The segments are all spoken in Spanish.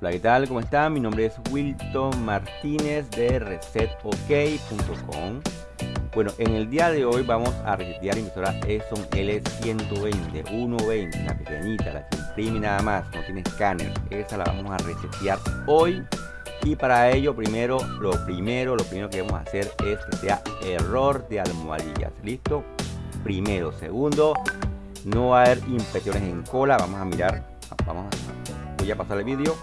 Hola, ¿qué tal? ¿Cómo están? Mi nombre es Wilton Martínez de resetok.com. Bueno, en el día de hoy vamos a resetear la impresora Epson L120, 120, la pequeñita, la que imprime nada más, no tiene escáner. Esa la vamos a resetear hoy. Y para ello, primero, lo primero, lo primero que vamos a hacer es que sea error de almohadillas. ¿Listo? Primero. Segundo, no va a haber impresiones en cola. Vamos a mirar, vamos a, voy a pasar el vídeo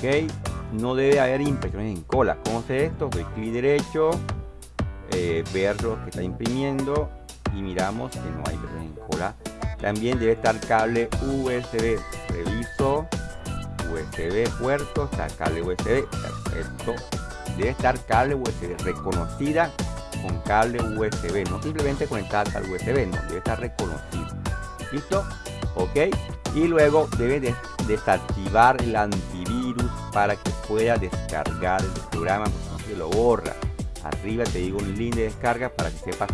ok no debe haber impresiones en cola. ¿cómo hace esto? doy clic derecho eh, ver lo que está imprimiendo y miramos que no hay impresiones en cola. También debe estar cable USB reviso. USB puerto está cable USB perfecto. Debe estar cable USB reconocida con cable USB no simplemente conectada al USB no debe estar reconocido listo ok y luego debe desactivar el antivirus para que pueda descargar el programa no se lo borra. Arriba te digo un link de descarga para que sepas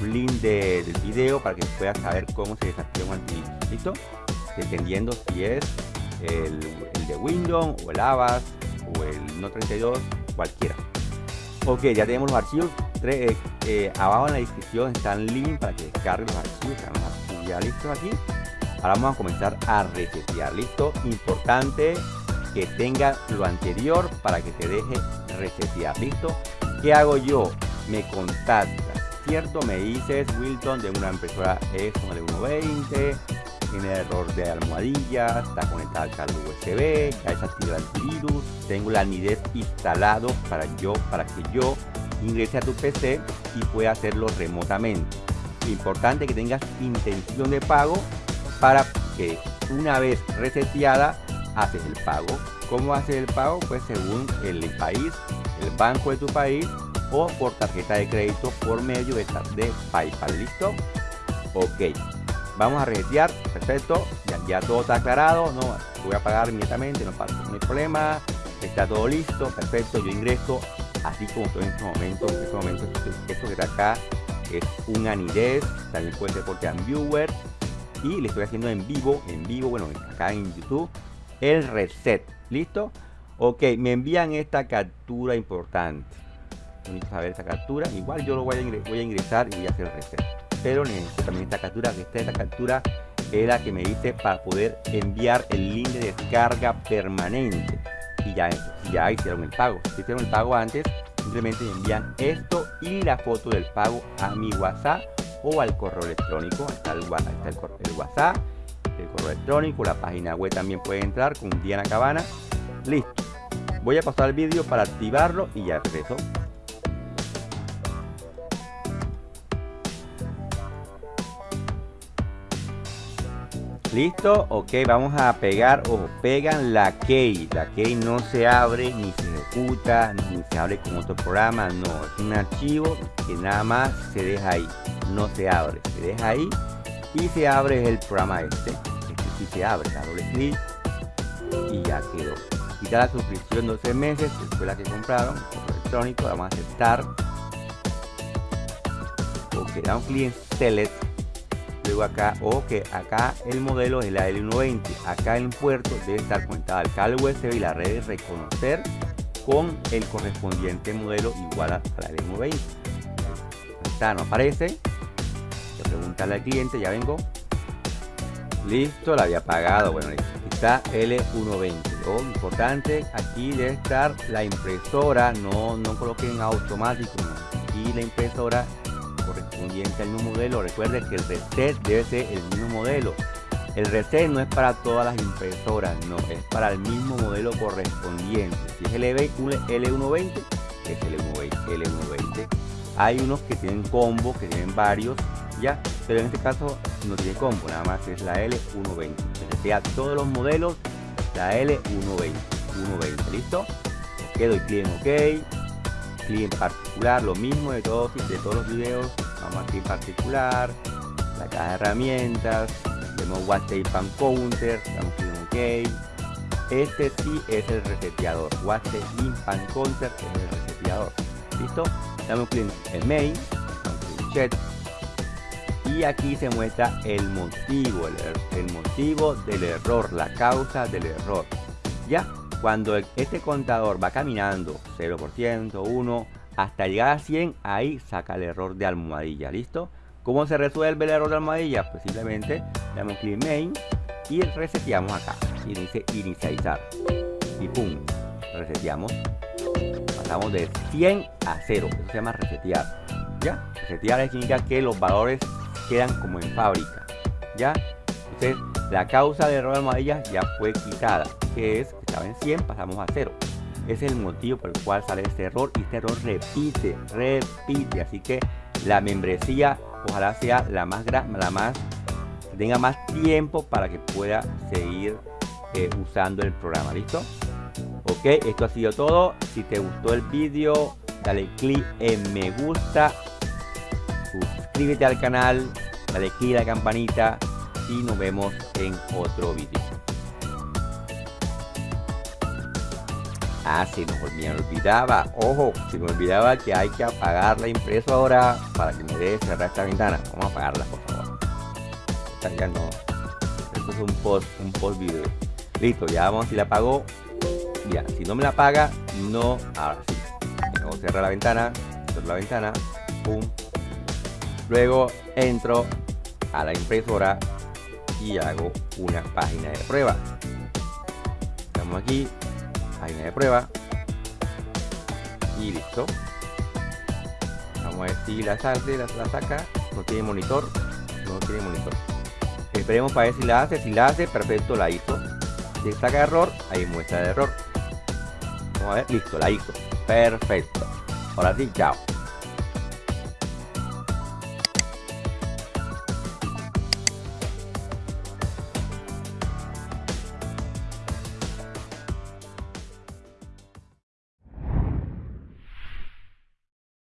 un link del video para que puedas saber cómo se desactiva un antivirus dependiendo si es el, de Windows o el Avast o el No 32 cualquiera. Ok ya tenemos los archivos. Eh, eh, abajo en la descripción están link para que descarguen los archivos ya listos aquí. Ahora vamos a comenzar a resetear. Listo importante que tenga lo anterior para que te deje resetear. Listo qué hago yo me contactas cierto me dices Wilton de una impresora es una de 120 tiene error de almohadilla está conectada al cable USB ya desactiva el antivirus tengo la nidez instalado para yo para que yo ingrese a tu PC y pueda hacerlo remotamente importante que tengas intención de pago para que una vez reseteada haces el pago. ¿Cómo haces el pago? Pues según el país, el banco de tu país o por tarjeta de crédito por medio de, de PayPal. ¿Listo? Ok. Vamos a resetear. Perfecto. Ya, todo está aclarado. No voy a pagar inmediatamente. No, no hay problema. Está todo listo. Perfecto. Yo ingreso así como estoy en este momento. En este momento esto que está acá es un anidez. También puede ser por viewer y le estoy haciendo en vivo, en vivo, bueno, acá en YouTube, el reset. ¿Listo? Ok, me envían esta captura importante. Bonito saber esta captura. Igual yo lo voy a, voy a ingresar y voy a hacer el reset. Pero necesito también esta captura, esta, esta captura es la que me dice para poder enviar el link de descarga permanente. Y ya, ya hicieron el pago. Si hicieron el pago antes, simplemente me envían esto y la foto del pago a mi WhatsApp o al correo electrónico. Está el, está el, WhatsApp, el correo electrónico, la página web también puede entrar con Diana Cabana. Listo. Voy a pasar el vídeo para activarlo y ya regreso. Listo, ok, vamos a pegar o pegan la key. La key no se abre, ni se ejecuta, ni se abre con otro programa. No, es un archivo que nada más se deja ahí. No se abre, se deja ahí y se abre el programa este. Sí se abre, da doble clic y ya quedó. Quita la suscripción 12 meses, que fue la que compraron, electrónico, vamos a aceptar. Ok, da un clic en Select luego acá o que acá el modelo es la L120 acá el puerto debe estar conectado al cable USB y la red de reconocer con el correspondiente modelo igual a la L120 está no aparece preguntarle al cliente ya vengo listo la había pagado bueno está L120 oh, importante aquí debe estar la impresora no no coloquen automático aquí la impresora correspondiente al mismo modelo. Recuerde que el reset debe ser el mismo modelo. El reset no es para todas las impresoras, no, es para el mismo modelo correspondiente. Si es el L120, es el L120. Hay unos que tienen combo, que tienen varios, ya, pero en este caso no tiene combo, nada más es la L120. sea todos los modelos, la L120. 120, ¿listo? Ok, doy clic en OK en particular, lo mismo de todos, de todos los videos, vamos aquí en particular, la caja de herramientas, vemos WhatsApp Pan Counter, damos clic en OK, este sí es el reseteador, WhatsApp Pan Counter es el reseteador, listo, damos clic en Main, en Chat, y aquí se muestra el motivo, el, el motivo del error, la causa del error. Ya, cuando este contador va caminando 0%, 1, hasta llegar a 100, ahí saca el error de almohadilla, ¿listo? ¿Cómo se resuelve el error de almohadilla? Pues simplemente le damos clic main y reseteamos acá. Y dice inicializar. Y pum, reseteamos. Pasamos de 100 a 0. Eso se llama resetear. ¿Ya? Resetear significa que los valores quedan como en fábrica. ¿Ya? Entonces, la causa de error de almohadilla ya fue quitada. Que es, estaba en 100, pasamos a 0. Ese es el motivo por el cual sale este error y este error repite, repite. Así que la membresía ojalá sea la más grande, la más tenga más tiempo para que pueda seguir eh, usando el programa. ¿Listo? Ok, esto ha sido todo. Si te gustó el vídeo, dale click en me gusta, suscríbete al canal, dale click a la campanita y nos vemos en otro vídeo. Ah, se nos me olvidaba, ojo, se me olvidaba que hay que apagar la impresora para que me deje cerrar esta ventana. Vamos a apagarla, por favor. Ya no. Esto es un post, un post video. Listo, ya vamos, si la apagó. Ya, si no me la apaga, no. Ahora sí. Vamos a cerrar la ventana, cierro la ventana, pum. Luego entro a la impresora y hago una página de prueba. Estamos aquí, página de prueba. Y listo. Vamos a ver si la sale la, saca. No tiene monitor. No tiene monitor. Esperemos para ver si la hace. Si la hace perfecto la hizo. Si saca error ahí muestra el error. Vamos a ver listo la hizo. Perfecto. Ahora sí chao